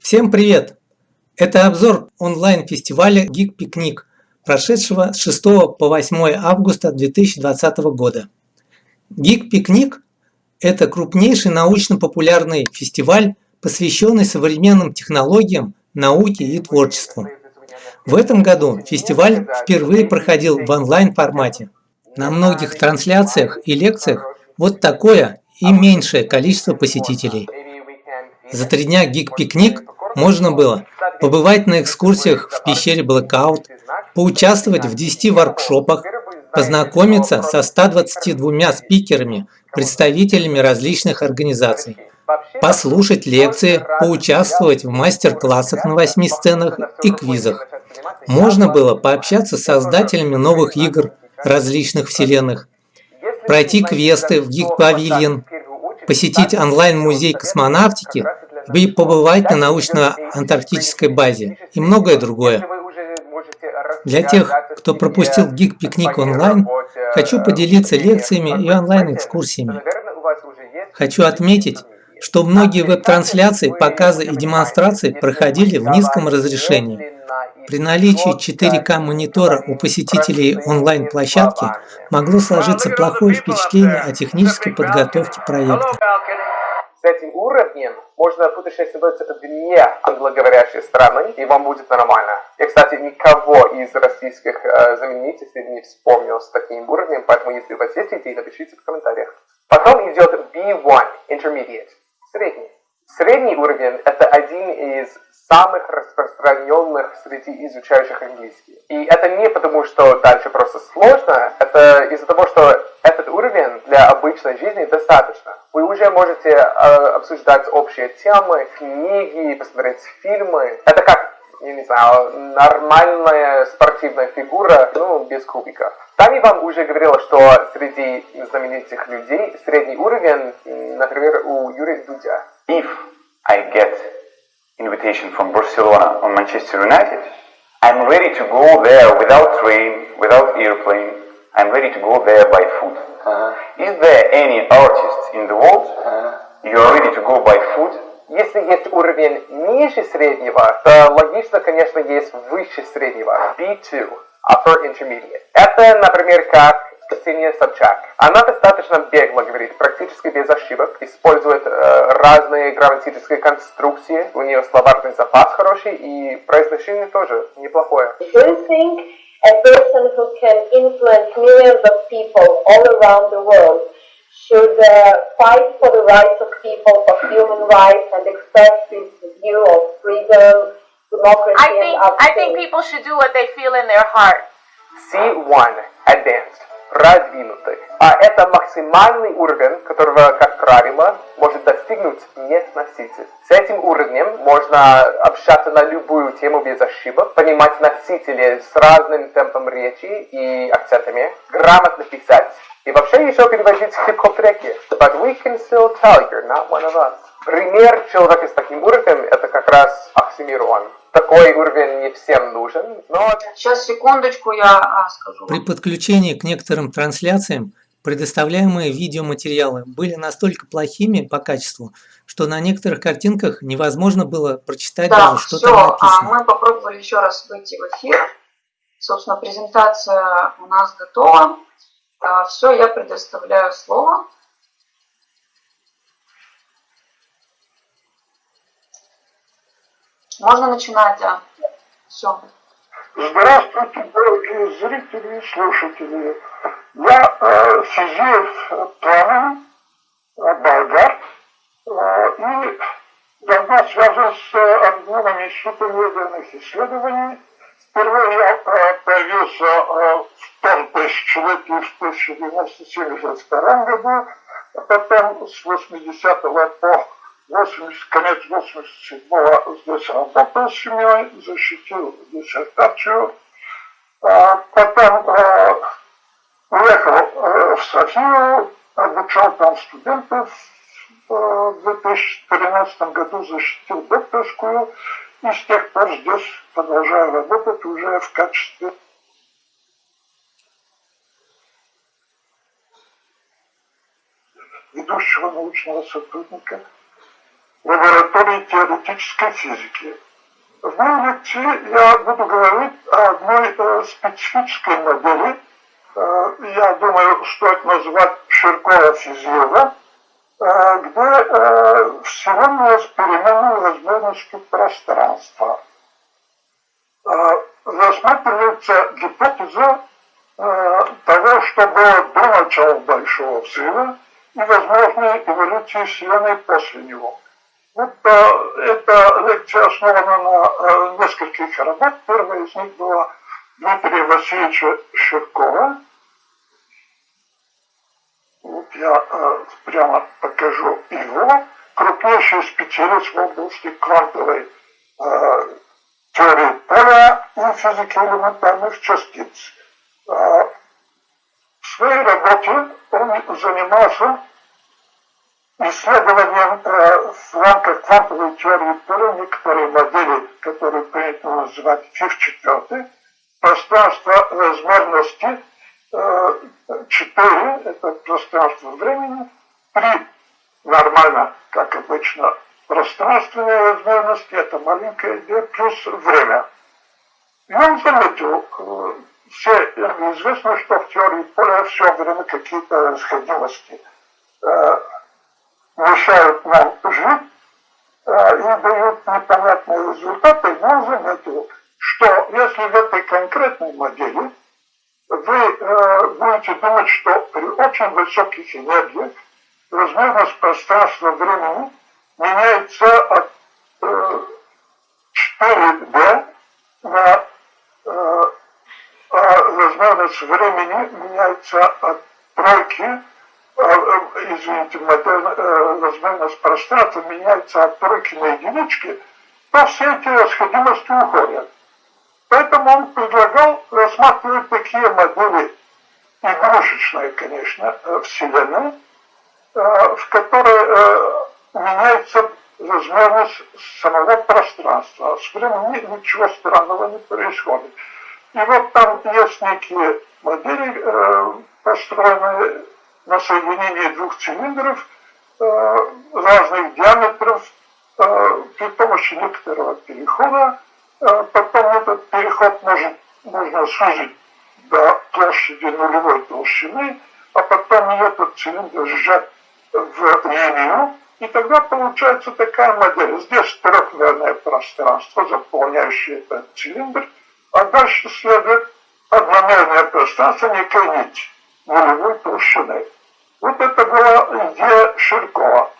Всем привет! Это обзор онлайн-фестиваля Geek Picnic, прошедшего с 6 по 8 августа 2020 года. Geek Picnic – это крупнейший научно-популярный фестиваль, посвященный современным технологиям, науке и творчеству. В этом году фестиваль впервые проходил в онлайн-формате. На многих трансляциях и лекциях вот такое и меньшее количество посетителей – за три дня гик-пикник можно было побывать на экскурсиях в пещере Blackout, поучаствовать в 10 воркшопах, познакомиться со 122 спикерами, представителями различных организаций, послушать лекции, поучаствовать в мастер-классах на 8 сценах и квизах. Можно было пообщаться с создателями новых игр различных вселенных, пройти квесты в Pavilion, посетить онлайн-музей космонавтики и побывать на научно-антарктической базе и многое другое. Для тех, кто пропустил Geek Пикник онлайн, хочу поделиться лекциями и онлайн-экскурсиями. Хочу отметить, что многие веб-трансляции, показы и демонстрации проходили в низком разрешении. При наличии 4К монитора у посетителей онлайн-площадки могло сложиться плохое впечатление о технической подготовке проекта. С этим уровнем можно путешествовать вне англоговорящей страны, и вам будет нормально. Я, кстати, никого из российских э, знаменитостей не вспомнил с таким уровнем, поэтому если у вас есть напишите в комментариях. Потом идет B1, Intermediate, средний. Средний уровень – это один из самых распространенных среди изучающих английский. И это не потому, что дальше просто сложно, это из-за того, что этот уровень для обычной жизни достаточно. Вы уже можете э, обсуждать общие темы, книги, посмотреть фильмы. Это как, я не знаю, нормальная спортивная фигура, ну, без кубиков. Там я вам уже говорила, что среди знаменитых людей средний уровень, например, у Юрия Дудя. If I get invitation from Barcelona on Manchester United, I'm ready to go there without train, without airplane. I'm ready to go there by foot. Uh-huh. Is there any artist in the world uh-huh. you are ready to go by foot? Если есть уровень ниже среднего, то логично, конечно, есть выше среднего. B2, Upper Intermediate. Это, например, как Ксения Собчак. Она достаточно бегло говорит, практически без ошибок, использует э, разные грамматические конструкции, у нее словарный запас хороший и произношение тоже неплохое. Do you think a person who can influence millions of people all around the world should uh, fight for the rights of people, for human rights and express his view of freedom, democracy I think, and I think people should do what they feel in their heart. C1 Advanced продвинутый. А это максимальный уровень, которого, как правило, может достигнуть не носитель. С этим уровнем можно общаться на любую тему без ошибок, понимать носители с разным темпом речи и акцентами, грамотно писать и вообще еще переводить хип-хоп треки. But we can still tell you're not one of us. Пример человека с таким уровнем это как раз Оксимирон такой уровень не всем нужен, но... Сейчас, секундочку, я а, скажу. При подключении к некоторым трансляциям предоставляемые видеоматериалы были настолько плохими по качеству, что на некоторых картинках невозможно было прочитать да, даже, что все, там написано. А мы попробовали еще раз выйти в эфир. Собственно, презентация у нас готова. А, все, я предоставляю слово. Можно начинать, да. Все. Здравствуйте, дорогие зрители и слушатели. Я э, Сизеев Павел, э, болгар, э, и давно связан с э, объемами суперведерных исследований. Впервые я э, появился э, в том тысячелетии в 1972 году, а потом с 80 по 80, конец 87-го здесь работал с семьей, защитил диссертацию. А потом а, уехал а, в Софию, обучал там студентов. В 2013 году защитил докторскую. И с тех пор здесь продолжаю работать уже в качестве ведущего научного сотрудника. Лаборатории теоретической физики. В моей лекции я буду говорить о одной э, специфической модели, э, я думаю, стоит назвать Ширкова физиола, э, где э, Вселенная с переменной возможностью пространства. Э, рассматривается гипотеза э, того, что было до начала Большого Взрыва и возможной эволюции Вселенной после него. Вот э, эта лекция основана на э, нескольких работ. Первая из них была Дмитрия Васильевича Щеркова. Вот я э, прямо покажу его. Крупнейший специалист в области квантовой э, теории поля и физики элементарных частиц. Э, в своей работе он занимался исследованием э, в рамках квантовой теории поля некоторые модели, которые принято называть ФИФ-4, пространство размерности э, 4, это пространство времени, при нормально, как обычно, пространственной размерности, это маленькая d плюс время. И он заметил, э, все известно, что в теории поля все время какие-то расходимости э, мешают нам жить э, и дают непонятные результаты, но он заметил, что если в этой конкретной модели вы э, будете думать, что при очень высоких энергиях размерность пространства времени меняется от э, 4D на э, а размерность времени меняется от тройки извините, размерность пространства меняется от тройки на единички, то все эти расходимости уходят. Поэтому он предлагал рассматривать такие модели, игрушечные, конечно, Вселенной, в которой меняется размерность самого пространства. С временем ничего странного не происходит. И вот там есть некие модели, построенные на соединении двух цилиндров э, разных диаметров э, при помощи некоторого перехода. Э, потом этот переход может, можно сузить до площади нулевой толщины, а потом этот цилиндр сжать в линию, и тогда получается такая модель. Здесь трехмерное пространство, заполняющее этот цилиндр, а дальше следует одномерное пространство, некая нить нулевой толщины. Вот это была идея Ширкова.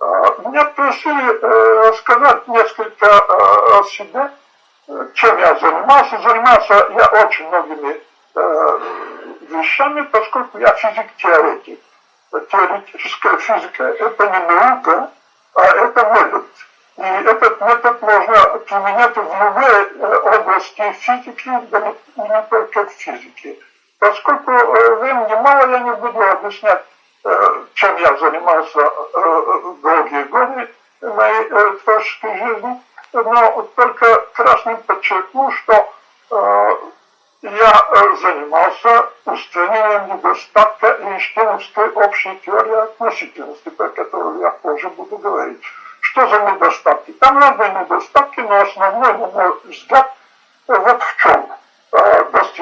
А, меня просили э, рассказать несколько э, о себе, чем я занимался. Занимался я очень многими э, вещами, поскольку я физик-теоретик. Теоретическая физика – это не наука, а это метод. И этот метод можно применять в любой области физики, не только в физике. Поскольку э, времени мало, я не буду объяснять, э, чем я занимался э, долгие годы моей творческой жизни, но только красным подчеркну, что я занимался устранением недостатка Эйнштейновской общей теории относительности, про которую я позже буду говорить. Что за недостатки? Там разные недостатки, но основной, на мой взгляд, вот в чем –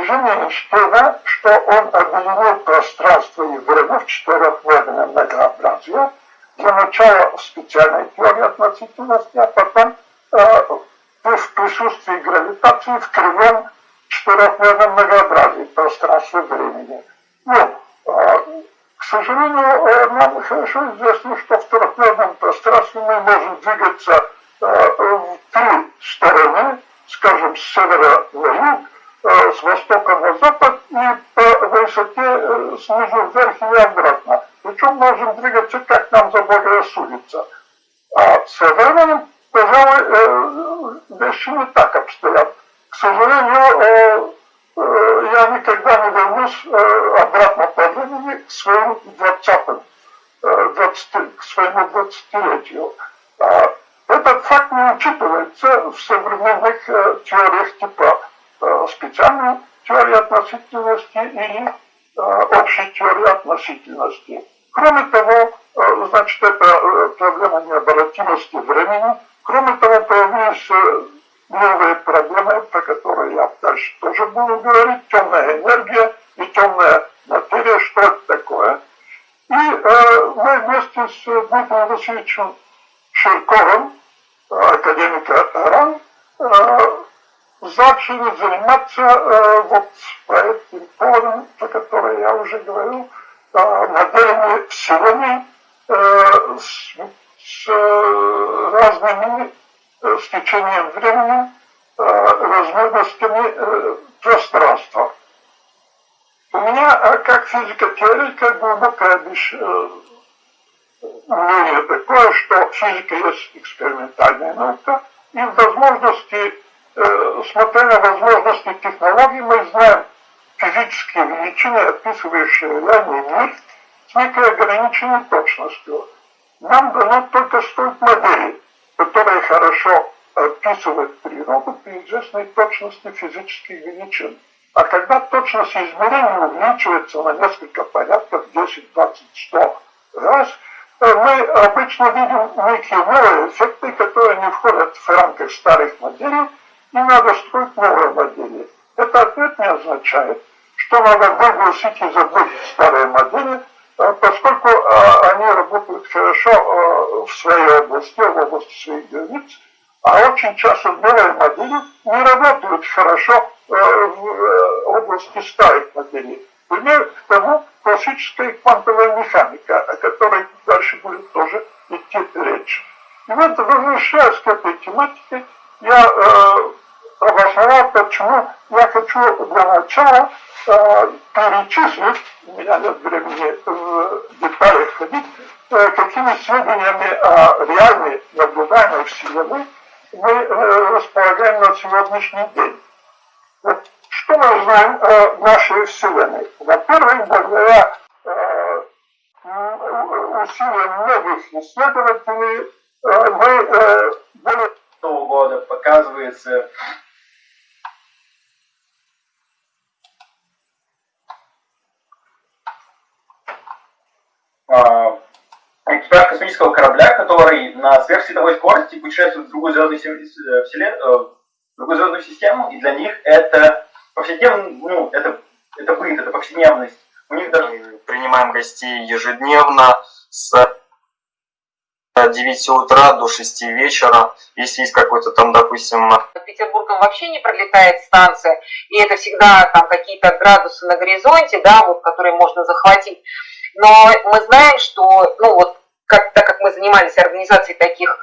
достижение Эйнштейна, что он объединил пространство и время в четырехмерное многообразие, для начала специальной теории относительности, а потом э, в присутствии гравитации в кривом четырехмерном многообразии пространства времени. Ну, э, к сожалению, э, нам хорошо известно, что в трехмерном пространстве мы можем двигаться э, в три стороны, скажем, с севера на юг, с востока на запад и по высоте э, снизу вверх и обратно. Причем можем двигаться, как нам заблагорассудится. А с временем, пожалуй, э, вещи не так обстоят. К сожалению, я никогда не вернусь обратно по времени к своим 20 20, к своему двадцатилетию. А этот факт не учитывается в современных теориях типа Э, специальной теории относительности или э, общей теории относительности. Кроме того, значит, это проблема необратимости времени. Кроме того, появились новые проблемы, про которые я дальше тоже буду говорить. Темная энергия и темная материя, что это такое. И э, мы вместе с Дмитрием Васильевичем Ширковым, академика РАН, э, начали заниматься э, вот этим поводам, про которые я уже говорил, э, моделями Вселенной э, с, с э, разными э, с течением времени э, возможностями э, пространства. У меня, э, как физика-теоретика, глубокое э, мнение такое, что физика есть экспериментальная наука, и возможности смотря на возможности технологий, мы знаем физические величины, описывающие реальный мир с некой ограниченной точностью. Нам дано только строить модели, которые хорошо описывают природу при известной точности физических величин. А когда точность измерения увеличивается на несколько порядков, 10, 20, 100 раз, э, мы обычно видим некие новые эффекты, которые не входят в рамках старых моделей, не надо строить новое модели. Это ответ не означает, что надо выбросить и забыть старые модели, а, поскольку а, они работают хорошо а, в своей области, в области своих границ, а очень часто новые модели не работают хорошо в э, области старых моделей. Пример к тому классическая квантовая механика, о которой дальше будет тоже идти речь. И вот, возвращаясь к этой тематике, я э, почему я хочу для начала э, перечислить, у меня нет времени в детали ходить, э, какими сведениями о реальной наблюдаемой Вселенной мы э, располагаем на сегодняшний день. Что мы знаем о нашей Вселенной? Во-первых, благодаря э, усилиям многих исследователей э, мы э, более года показывается а, космического корабля, который на сверхсветовой скорости путешествует в другую звездную, вселен... Э, в другую звездную систему, и для них это повседневно, ну, это, это быт, это повседневность. У них даже... Мы принимаем гостей ежедневно с 9 утра до 6 вечера, если есть какой-то там, допустим... Петербургом вообще не пролетает станция, и это всегда там какие-то градусы на горизонте, да, вот, которые можно захватить. Но мы знаем, что, ну вот, как, так как мы занимались организацией таких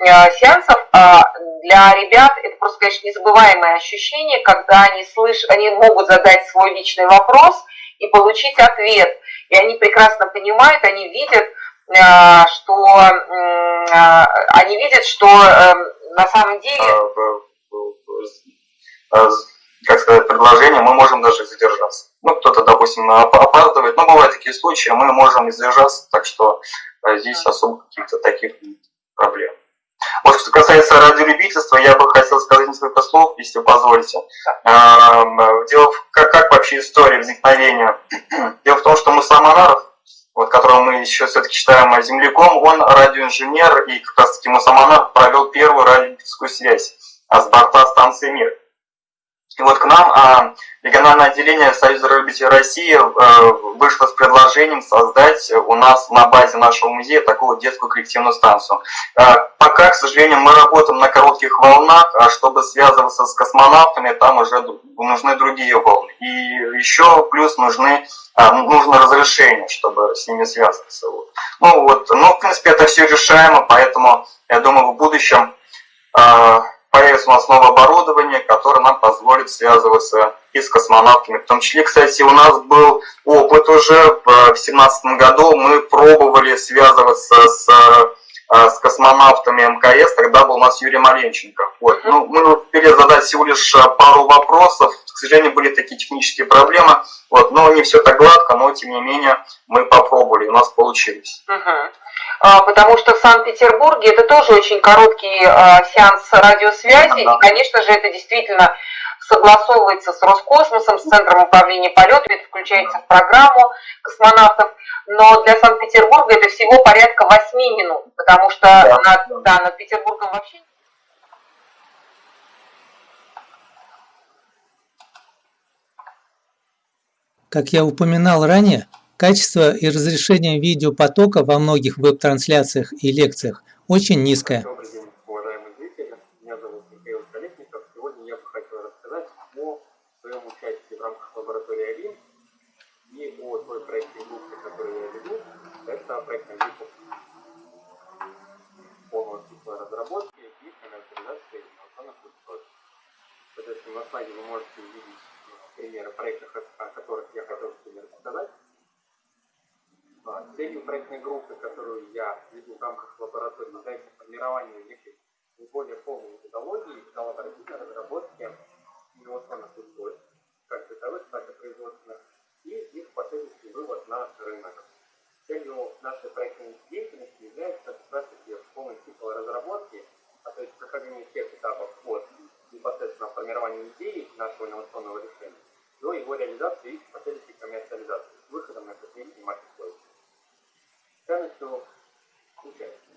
э, сеансов, э, для ребят это просто, конечно, незабываемое ощущение, когда они слышат, они могут задать свой личный вопрос и получить ответ. И они прекрасно понимают, они видят, Э, что э, они видят, что эм, на самом деле... Как сказать, предложение, мы можем даже задержаться. Ну, кто-то, допустим, опаздывает, но бывают такие случаи, мы можем задержаться, так что э, здесь особо каких-то таких проблем. Вот что касается радиолюбительства, я бы хотел сказать несколько слов, если позволите. Эм, дело в, как, как вообще история возникновения? Дело в том, что Мусаманаров, вот, которого мы еще все-таки считаем земляком, он радиоинженер, и как раз таки Мусаманар провел первую радиоэлектрическую связь а с борта станции «Мир». И вот к нам а, региональное отделение Союза радиолюбителей России а, вышло с предложением создать у нас на базе нашего музея такую детскую коллективную станцию. А, пока, к сожалению, мы работаем на коротких волнах, а чтобы связываться с космонавтами, там уже нужны другие волны. И еще плюс нужны а, нужно разрешение, чтобы с ними связываться. Ну вот, ну в принципе это все решаемо, поэтому я думаю в будущем э, появится у нас новое оборудование, которое нам позволит связываться и с космонавтами. В том числе, кстати, у нас был опыт уже в 2017 году, мы пробовали связываться с а, с космонавтами МКС, тогда был у нас Юрий Маленченко. Вот. Ну, мы успели задать всего лишь пару вопросов, к сожалению, были такие технические проблемы, вот, но не все так гладко, но тем не менее мы попробовали, у нас получилось. Угу. Потому что в Санкт-Петербурге это тоже очень короткий а, сеанс радиосвязи, да. и, конечно же, это действительно согласовывается с Роскосмосом, с Центром управления полетами, это включается в программу космонавтов. но для Санкт-Петербурга это всего порядка 8 минут, потому что да. Над, да, над Петербургом вообще Как я упоминал ранее, качество и разрешение видеопотока во многих веб-трансляциях и лекциях очень низкое. Вы можете увидеть примеры проектов, о которых я хотел сегодня рассказать. А, целью проектной группы, которую я веду в рамках лаборатории, является формирование некой более полной методологии коллаборативной разработки инновационных устройств, как бытовых, так и производственных, и их последующий вывод на рынок. Целью нашей проектной деятельности является как раз-таки полный цикл разработки, а то есть прохождение всех этапов от непосредственно формирования идеи нашего инновационного решения до его реализации и последующей коммерциализации с выходом на Dame tu cuchara.